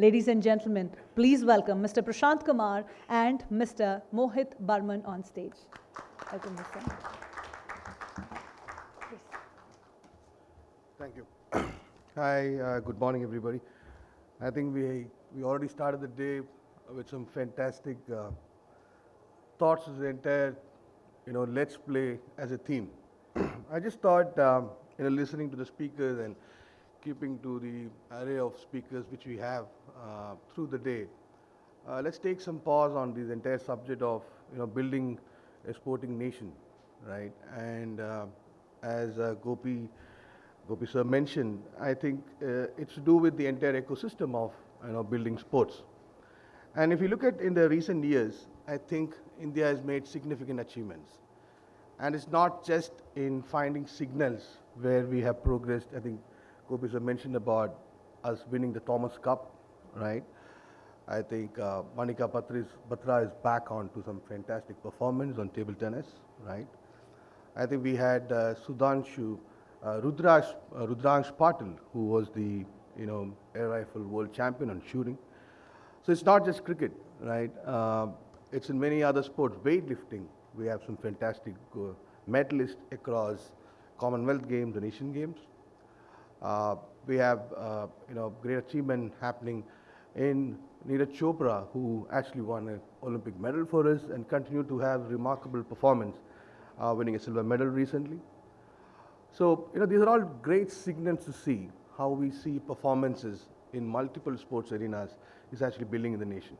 Ladies and gentlemen, please welcome Mr. Prashant Kumar and Mr. Mohit Burman on stage. Welcome, Mr. Thank you. Hi, uh, good morning, everybody. I think we, we already started the day with some fantastic uh, thoughts as the entire, you know, let's play as a theme. I just thought, um, you know, listening to the speakers and keeping to the array of speakers which we have uh, through the day, uh, let's take some pause on this entire subject of, you know, building a sporting nation, right? And uh, as uh, Gopi, Gopi sir mentioned, I think uh, it's to do with the entire ecosystem of, you know, building sports. And if you look at in the recent years, I think India has made significant achievements. And it's not just in finding signals where we have progressed. I think Gopi sir mentioned about us winning the Thomas Cup, right? I think uh, Manika Patris, Batra is back on to some fantastic performance on table tennis, right? I think we had uh, Sudhanshu, uh, Rudrash, uh, Rudransh Patil, who was the, you know, air rifle world champion on shooting. So it's not just cricket, right? Uh, it's in many other sports. Weightlifting, we have some fantastic uh, medalists across Commonwealth Games and Asian Games. Uh, we have, uh, you know, great achievement happening in Neeraj Chopra, who actually won an Olympic medal for us and continued to have remarkable performance, uh, winning a silver medal recently. So, you know, these are all great signals to see how we see performances in multiple sports arenas is actually building in the nation.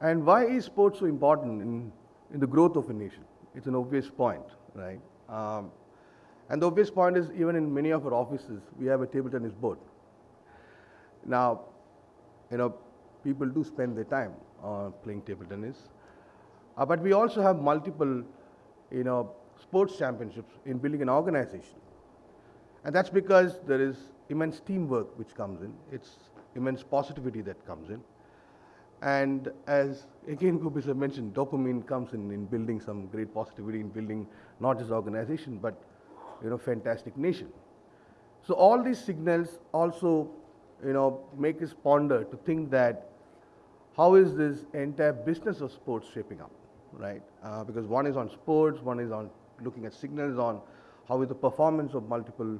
And why is sports so important in, in the growth of a nation? It's an obvious point, right? Um, and the obvious point is even in many of our offices, we have a table tennis board. Now, you know, people do spend their time uh, playing table tennis. Uh, but we also have multiple, you know, sports championships in building an organization. And that's because there is immense teamwork which comes in. It's immense positivity that comes in. And as again Gopi sir mentioned, dopamine comes in in building some great positivity in building not just organization, but you know, fantastic nation. So all these signals also, you know, make us ponder to think that how is this entire business of sports shaping up, right? Uh, because one is on sports, one is on looking at signals on how is the performance of multiple,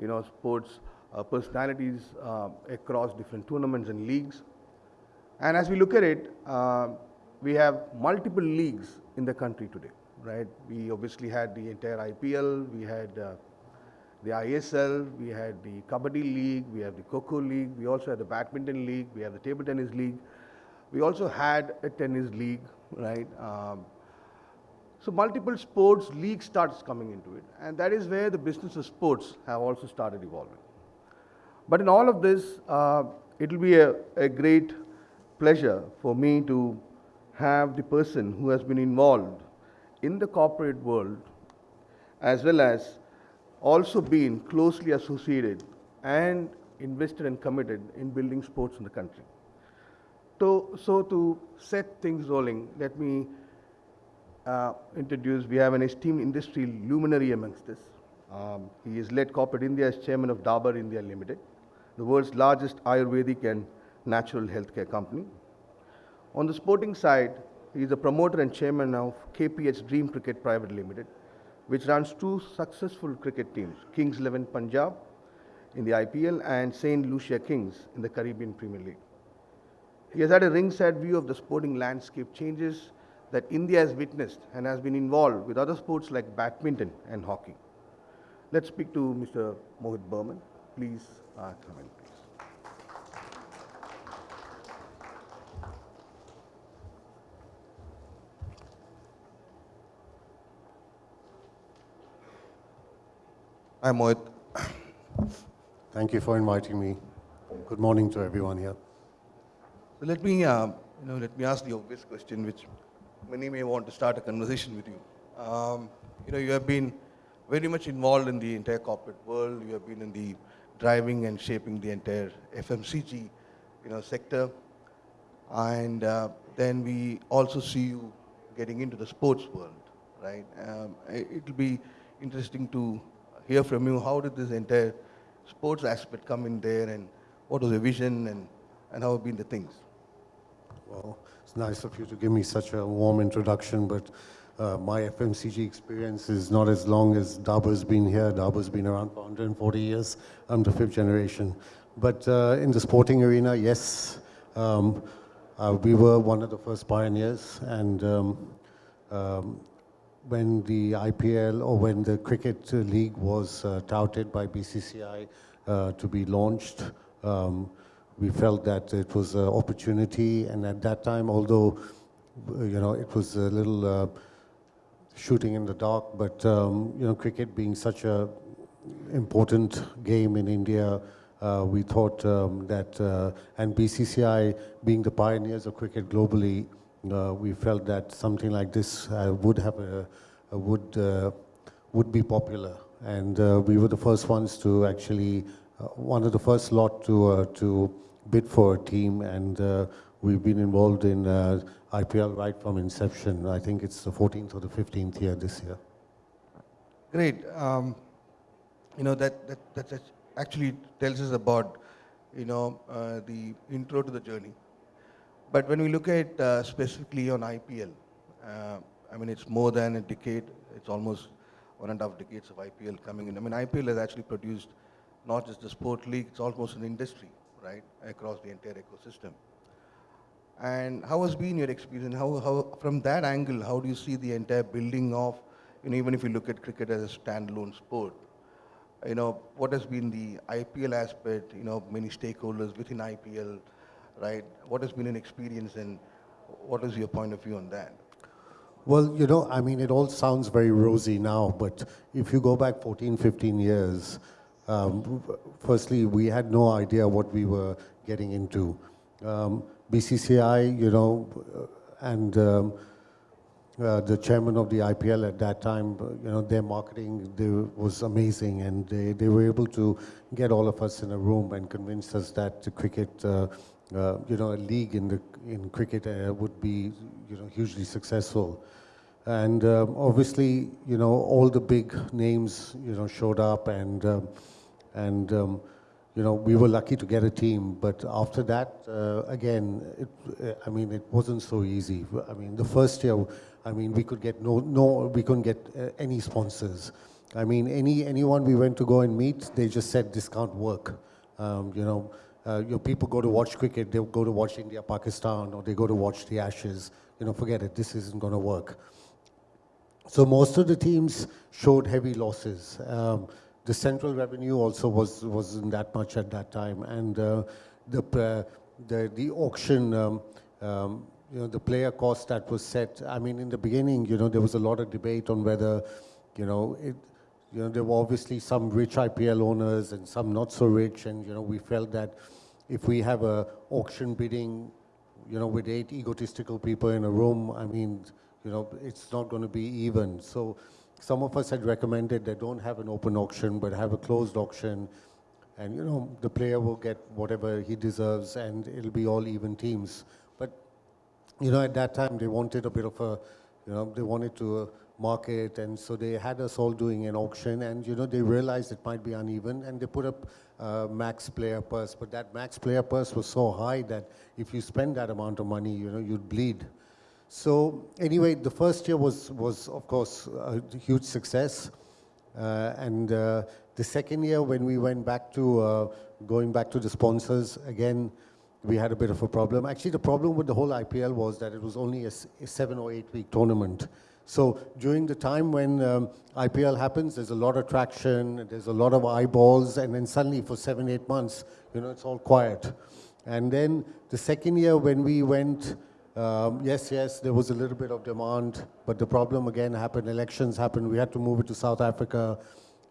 you know, sports uh, personalities uh, across different tournaments and leagues. And as we look at it, uh, we have multiple leagues in the country today, right? We obviously had the entire IPL, we had uh, the ISL, we had the Kabaddi League, we have the Kho League, we also had the Badminton League, we have the Table Tennis League. We also had a tennis league, right? Um, so multiple sports league starts coming into it, and that is where the business of sports have also started evolving. But in all of this, uh, it will be a, a great pleasure for me to have the person who has been involved in the corporate world as well as also been closely associated and invested and committed in building sports in the country. So, so to set things rolling, let me uh, introduce, we have an esteemed industry luminary amongst us. Um, he has led corporate India as chairman of Dabur India Limited, the world's largest Ayurvedic and natural healthcare company. On the sporting side, he is a promoter and chairman of KPH Dream Cricket Private Limited, which runs two successful cricket teams, Kings 11 Punjab in the IPL and St. Lucia Kings in the Caribbean Premier League. He has had a ringside view of the sporting landscape changes that India has witnessed and has been involved with other sports like badminton and hockey. Let's speak to Mr. Mohit Burman. Please uh, Hi, Mohit. Thank you for inviting me. Good morning to everyone here. So let me, uh, you know, let me ask the obvious question, which many may want to start a conversation with you. Um, you know, you have been very much involved in the entire corporate world. You have been in the driving and shaping the entire FMCG, you know, sector. And uh, then we also see you getting into the sports world, right? Um, it will be interesting to hear from you, how did this entire sports aspect come in there and what was the vision and, and how have been the things? Well, it's nice of you to give me such a warm introduction, but uh, my FMCG experience is not as long as Dabur's been here. Dabur's been around for 140 years. I'm the fifth generation. But uh, in the sporting arena, yes, um, uh, we were one of the first pioneers. And um, um, when the IPL or when the cricket league was uh, touted by BCCI uh, to be launched, um, we felt that it was an opportunity. And at that time, although uh, you know it was a little uh, shooting in the dark, but um, you know cricket being such a important game in India. Uh, we thought um, that, uh, and BCCI being the pioneers of cricket globally, uh, we felt that something like this uh, would have a, a would uh, would be popular, and uh, we were the first ones to actually uh, one of the first lot to uh, to bid for a team, and uh, we've been involved in uh, IPL right from inception. I think it's the 14th or the 15th year this year. Great. Um, you know, that, that, that actually tells us about, you know, uh, the intro to the journey. But when we look at uh, specifically on IPL, uh, I mean, it's more than a decade. It's almost one and a half decades of IPL coming in. I mean, IPL has actually produced not just the sport league, it's almost an industry, right, across the entire ecosystem. And how has been your experience? How, how, from that angle, how do you see the entire building of, you know, even if you look at cricket as a standalone sport, you know, what has been the IPL aspect, you know, many stakeholders within IPL, right? What has been an experience and what is your point of view on that? Well, you know, I mean, it all sounds very rosy now, but if you go back 14, 15 years, um, firstly, we had no idea what we were getting into. Um, BCCI, you know, and um, uh, the chairman of the IPL at that time, you know, their marketing they, was amazing, and they, they were able to get all of us in a room and convince us that the cricket, uh, uh, you know, a league in the in cricket uh, would be, you know, hugely successful. And um, obviously, you know, all the big names, you know, showed up, and um, and um, you know, we were lucky to get a team, but after that, uh, again, it, uh, I mean, it wasn't so easy. I mean, the first year, I mean, we could get no, no, we couldn't get uh, any sponsors. I mean, any anyone we went to go and meet, they just said this can't work. Um, you know, uh, your people go to watch cricket, they go to watch India, Pakistan, or they go to watch the Ashes. You know, forget it. This isn't going to work. So most of the teams showed heavy losses. Um, the central revenue also was, wasn't that much at that time. And uh, the, uh, the, the auction, um, um, you know, the player cost that was set, I mean, in the beginning, you know, there was a lot of debate on whether, you know, it, you know, there were obviously some rich IPL owners and some not so rich, and, you know, we felt that if we have a auction bidding, you know, with eight egotistical people in a room, I mean, you know, it's not going to be even. So some of us had recommended that don't have an open auction, but have a closed auction. And, you know, the player will get whatever he deserves and it'll be all even teams. But, you know, at that time they wanted a bit of a, you know, they wanted to uh, market. And so they had us all doing an auction and, you know, they realized it might be uneven and they put up uh, max player purse. But that max player purse was so high that if you spend that amount of money, you know, you'd bleed. So anyway, the first year was, was of course, a huge success. Uh, and uh, the second year, when we went back to uh, going back to the sponsors, again, we had a bit of a problem. Actually, the problem with the whole IPL was that it was only a, a seven or eight week tournament. So during the time when um, IPL happens, there's a lot of traction, there's a lot of eyeballs, and then suddenly for seven, eight months, you know, it's all quiet. And then the second year when we went um, yes, yes, there was a little bit of demand, but the problem again happened, elections happened, we had to move it to South Africa.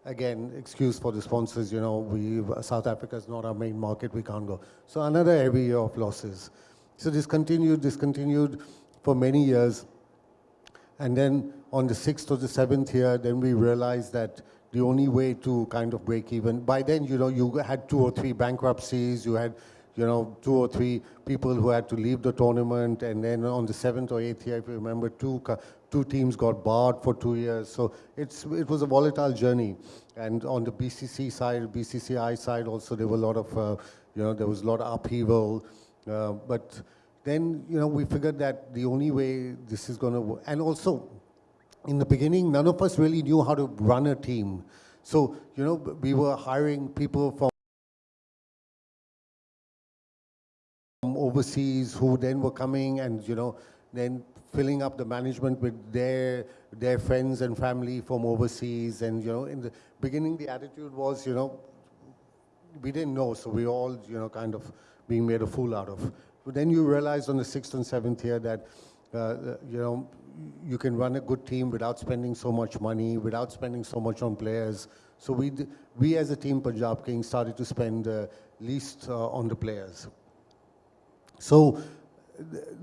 Again, excuse for the sponsors, you know, we, South Africa is not our main market, we can't go. So another heavy year of losses. So this continued, this continued for many years. And then on the sixth or the seventh year, then we realized that the only way to kind of break even, by then, you know, you had two or three bankruptcies, you had you know, two or three people who had to leave the tournament, and then on the seventh or eighth year, if you remember, two two teams got barred for two years. So it's it was a volatile journey. And on the BCC side, BCCI side, also there were a lot of, uh, you know, there was a lot of upheaval. Uh, but then, you know, we figured that the only way this is going to work, and also, in the beginning, none of us really knew how to run a team. So, you know, we were hiring people from overseas who then were coming and, you know, then filling up the management with their, their friends and family from overseas. And, you know, in the beginning, the attitude was, you know, we didn't know, so we all, you know, kind of being made a fool out of. But then you realize on the sixth and seventh year that, uh, you know, you can run a good team without spending so much money, without spending so much on players. So we, we as a team, Punjab Kings, started to spend uh, least uh, on the players. So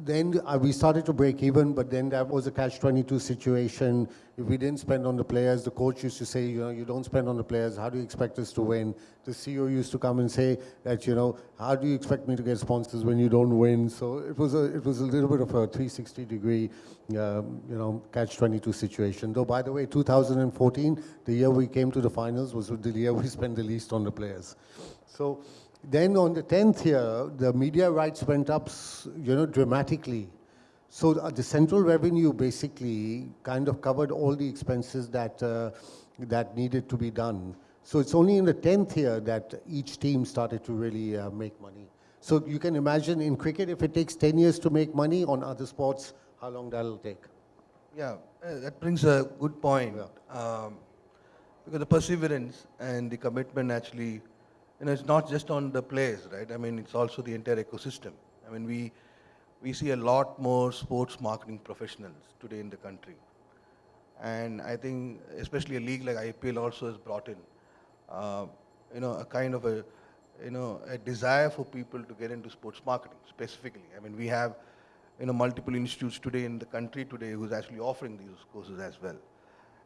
then uh, we started to break even, but then that was a catch-22 situation. If we didn't spend on the players, the coach used to say, you know, you don't spend on the players, how do you expect us to win? The CEO used to come and say that, you know, how do you expect me to get sponsors when you don't win? So it was a, it was a little bit of a 360-degree, um, you know, catch-22 situation. Though, by the way, 2014, the year we came to the finals, was the year we spent the least on the players. So then on the 10th year, the media rights went up, you know, dramatically. So the, the central revenue basically kind of covered all the expenses that, uh, that needed to be done. So it's only in the 10th year that each team started to really uh, make money. So you can imagine in cricket, if it takes 10 years to make money, on other sports, how long that'll take. Yeah, uh, that brings a good point. Um, because the perseverance and the commitment actually, you know, it's not just on the players, right? I mean, it's also the entire ecosystem. I mean, we, we see a lot more sports marketing professionals today in the country. And I think, especially a league like IPL also has brought in, uh, you know, a kind of a, you know, a desire for people to get into sports marketing specifically. I mean, we have, you know, multiple institutes today in the country today who's actually offering these courses as well.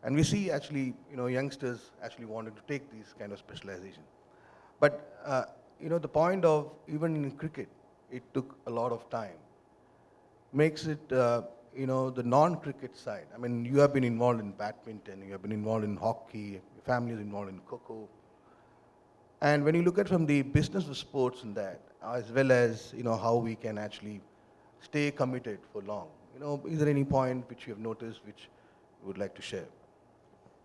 And we see actually, you know, youngsters actually wanting to take these kind of specialization. But, uh, you know, the point of, even in cricket, it took a lot of time makes it, uh, you know, the non-cricket side. I mean, you have been involved in badminton, you have been involved in hockey, your family is involved in kho kho. And when you look at from the business of sports and that, as well as, you know, how we can actually stay committed for long, you know, is there any point which you have noticed which you would like to share?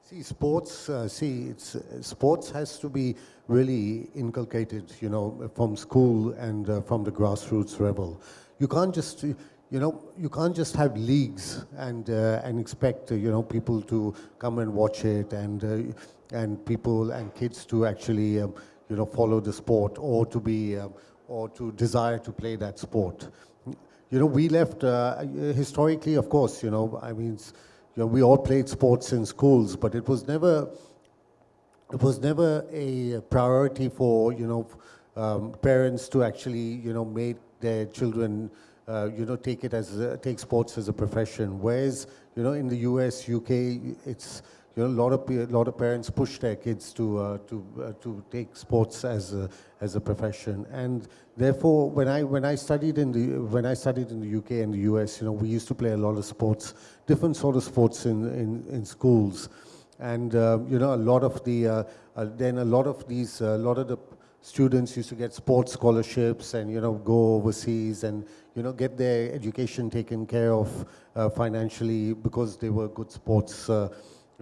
See, sports, uh, see, it's, uh, sports has to be really inculcated, you know, from school and uh, from the grassroots level. You can't just, uh, you know, you can't just have leagues and, uh, and expect, uh, you know, people to come and watch it and, uh, and people and kids to actually, um, you know, follow the sport or to be, um, or to desire to play that sport. You know, we left, uh, historically, of course, you know, I mean, s- you know, we all played sports in schools, but it was never, it was never a priority for, you know, um, parents to actually, you know, make their children, uh, you know, take it as, a, take sports as a profession. Whereas, you know, in the US, UK, it's, you know, a lot of, a lot of parents push their kids to, uh, to, uh, to take sports as a, as a profession. And therefore, when I, when I studied in the, when I studied in the UK and the US, you know, we used to play a lot of sports, different sort of sports in, in, in schools. And, uh, you know, a lot of the, uh, uh, then a lot of these, a lot of the students used to get sports scholarships and, you know, go overseas and, you know, get their education taken care of uh, financially because they were good sports,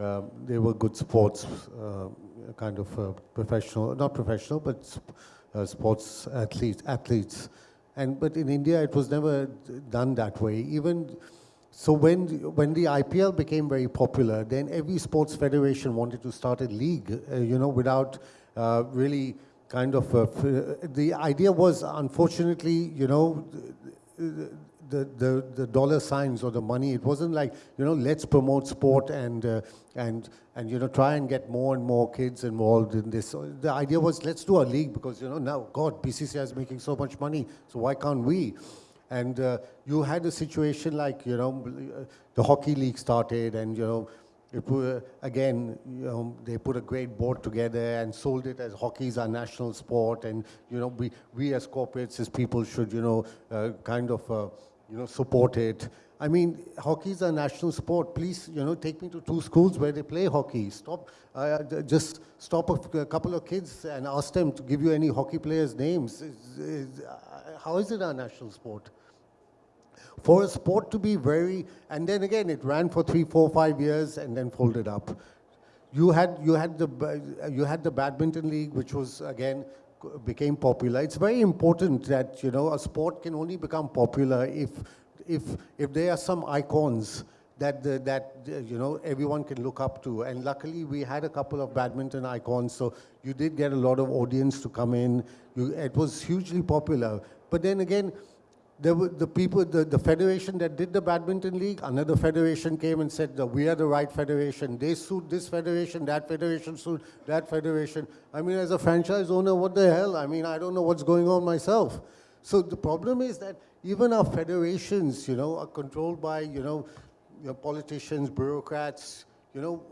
uh, they were good sports uh, kind of uh, professional, not professional, but uh, sports athletes, athletes. And, but in India, it was never done that way. Even so when, when the IPL became very popular, then every sports federation wanted to start a league, uh, you know, without uh, really kind of, uh, the idea was, unfortunately, you know, the, the, the dollar signs or the money, it wasn't like, you know, let's promote sport and, uh, and, and, you know, try and get more and more kids involved in this. So the idea was, let's do a league because, you know, now, God, BCCI is making so much money, so why can't we? And uh, you had a situation like, you know, uh, the hockey league started and, you know, it again, you know, they put a great board together and sold it as hockey is our national sport. And, you know, we, we as corporates, as people should, you know, uh, kind of, uh, you know, support it. I mean, hockey is a national sport. Please, you know, take me to two schools where they play hockey. Stop, uh, just stop a couple of kids and ask them to give you any hockey players' names. Uh, how is it a national sport? for a sport to be very, and then again, it ran for three, four, five years and then folded up. You had, you had, the, you had the badminton league, which was, again, became popular. It's very important that, you know, a sport can only become popular if, if, if there are some icons that, the, that you know, everyone can look up to. And luckily, we had a couple of badminton icons, so you did get a lot of audience to come in. You, it was hugely popular. But then again, there were the people, the, the federation that did the badminton league, another federation came and said that we are the right federation. They sued this federation, that federation sued that federation. I mean, as a franchise owner, what the hell? I mean, I don't know what's going on myself. So the problem is that even our federations, you know, are controlled by, you know, politicians, bureaucrats, you know,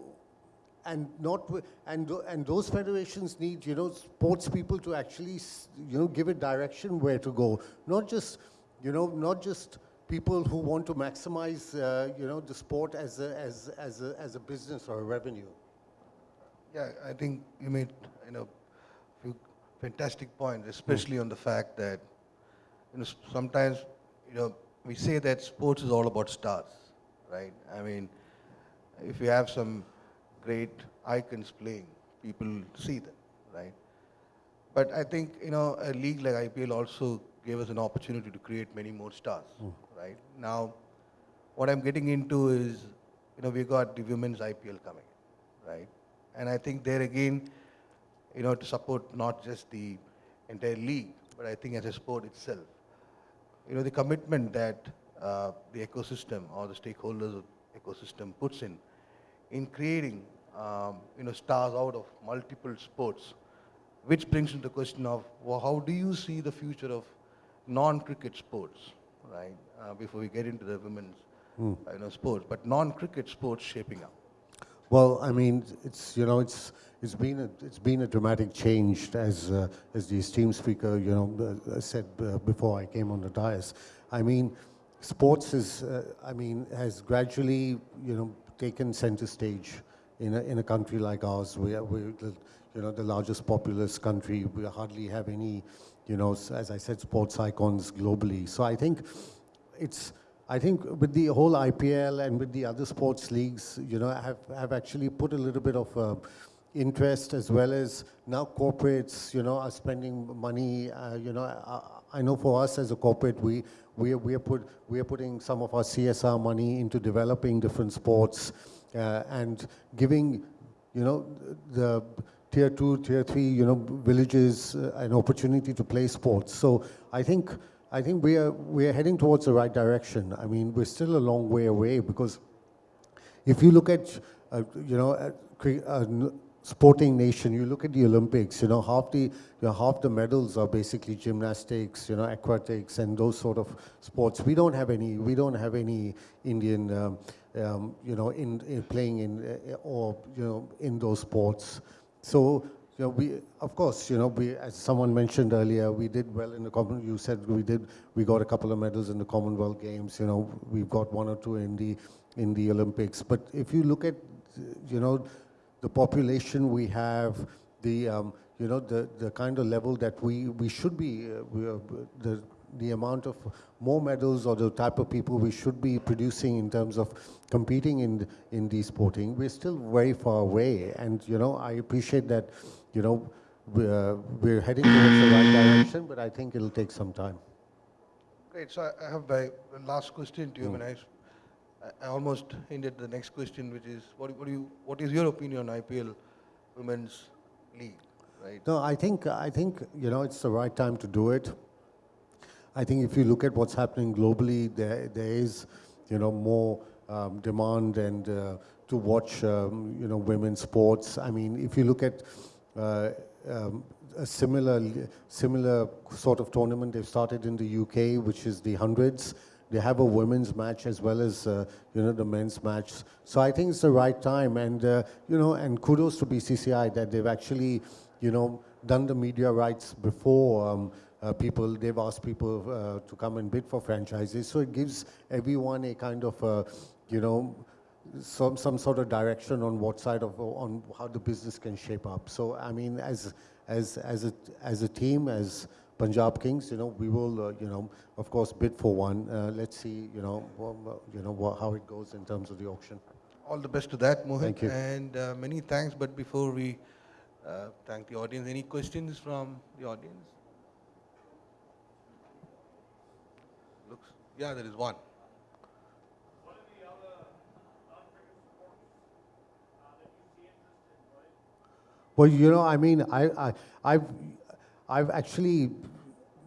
and not and and those federations need you know sports people to actually you know give it direction where to go not just you know not just people who want to maximize uh, you know the sport as a, as as a, as a business or a revenue Yeah, I think you made, you know, few fantastic points, especially on the fact that, you know, sometimes, you know, we say that sports is all about stars, right? I mean, if you have some great icons playing, people see them, right? But I think, you know, a league like IPL also gave us an opportunity to create many more stars, right? Now, what I'm getting into is, you know, we got the women's IPL coming, right? And I think there again, you know, to support not just the entire league, but I think as a sport itself, you know, the commitment that uh, the ecosystem or the stakeholders of ecosystem puts in, in creating, um, you know, stars out of multiple sports, which brings into the question of, well, how do you see the future of non-cricket sports, right? Uh, before we get into the women's, uh, you know, sports, but non-cricket sports shaping up. Well, I mean, it's you know, it's it's been a it's been a dramatic change as uh, as the esteemed speaker you know uh, said uh, before I came on the dais. I mean, sports is uh, I mean has gradually you know taken center stage in a in a country like ours. We are we're the, you know the largest populous country. We hardly have any you know as I said sports icons globally. So I think it's I think with the whole IPL and with the other sports leagues, you know, have, have actually put a little bit of uh, interest as well as now corporates, you know, are spending money. Uh, you know, I, I know for us as a corporate, we we are, we are put we are putting some of our CSR money into developing different sports uh, and giving, you know, the tier two, tier three, you know, villages uh, an opportunity to play sports. So I think. I think we are, we are heading towards the right direction. I mean, we're still a long way away because if you look at, uh, you know, a, cre- sporting nation, you look at the Olympics, you know, half the, you know, half the medals are basically gymnastics, you know, aquatics and those sort of sports. We don't have any, we don't have any Indian, um, um, you know, in, in playing in, uh, or, you know, in those sports. So, you know, we, of course, you know, we, as someone mentioned earlier, we did well in the common, you said we did, we got a couple of medals in the Commonwealth Games, you know, we've got one or two in the, in the Olympics. But if you look at, you know, the population we have, the, um, you know, the, the kind of level that we, we should be, uh, we are, the, the amount of more medals or the type of people we should be producing in terms of competing in, in the sporting, we're still very far away. And, you know, I appreciate that, you know, we're, we're heading towards the right direction, but I think it'll take some time. Great. So I- have my last question to you, hmm. and I almost hinted the next question, which is, what, what do you, what is your opinion on IPL Women's League, right? No, I think, I think, you know, it's the right time to do it. I think if you look at what's happening globally, there, there is, you know, more um, demand and uh, to watch, um, you know, women's sports. I mean, if you look at uh, um, a similar, similar sort of tournament they've started in the UK, which is the hundreds. They have a women's match as well as, uh, you know, the men's match. So I think it's the right time. And, uh, you know, and kudos to BCCI that they've actually, you know, done the media rights before um, uh, people, they've asked people uh, to come and bid for franchises. So it gives everyone a kind of, uh, you know, some, some sort of direction on what side of, on how the business can shape up. So, I mean, as, as, as, a, as a team, as Punjab Kings, you know, we will, uh, you know, of course, bid for one. Uh, let's see, you know, you know, how it goes in terms of the auction. All the best to that, Mohit. Thank you. And uh, many thanks. But before we uh, thank the audience, any questions from the audience? Yeah, there is one. Well, you know, I mean, I, I, I've, I've actually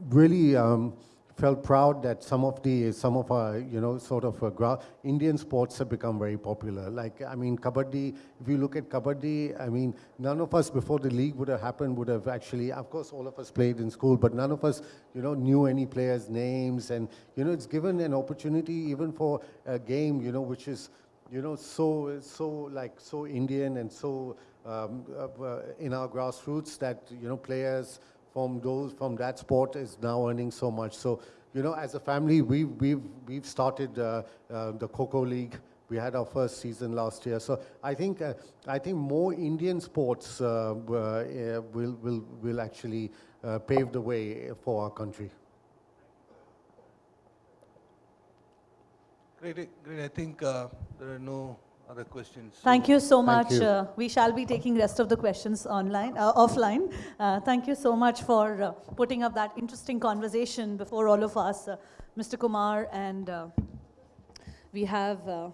really um, felt proud that some of the, some of our, you know, sort of uh, Indian sports have become very popular. Like, I mean, kabaddi. If you look at kabaddi, I mean, none of us before the league would have happened would have actually. Of course, all of us played in school, but none of us, you know, knew any players' names, and you know, it's given an opportunity even for a game, you know, which is you know, so, so like, so Indian and so um, uh, uh, in our grassroots that, you know, players from those, from that sport is now earning so much. So, you know, as a family, we've, we've, we've started uh, uh, the Kho Kho League. We had our first season last year. So I think, uh, I think more Indian sports uh, uh, will, will, will actually uh, pave the way for our country. Great, great. I think there are no other questions. Thank you so much. you. Uh, we shall be taking rest of the questions online, uh, offline. Uh, thank you so much for uh, putting up that interesting conversation before all of us, uh, Mr. Kumar, and uh, we have. Uh,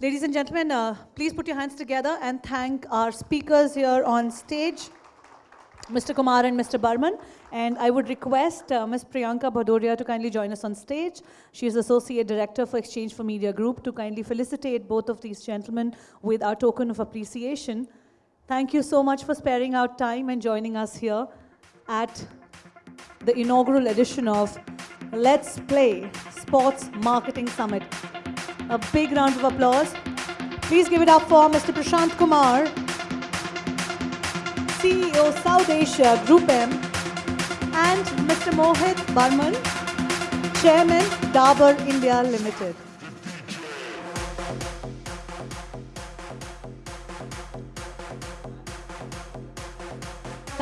ladies and gentlemen, uh, please put your hands together and thank our speakers here on stage. Mr. Kumar and Mr. Burman. And I would request uh, Ms. Priyanka Bhadoria to kindly join us on stage. She is Associate Director for exchange4media Group to kindly felicitate both of these gentlemen with our token of appreciation. Thank you so much for sparing out time and joining us here at the inaugural edition of Let's Play Sports Marketing Summit. A big round of applause. Please give it up for Mr. Prashant Kumar, CEO South Asia Group M, and Mr. Mohit Burman, Chairman Dabur India Limited.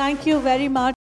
Thank you very much.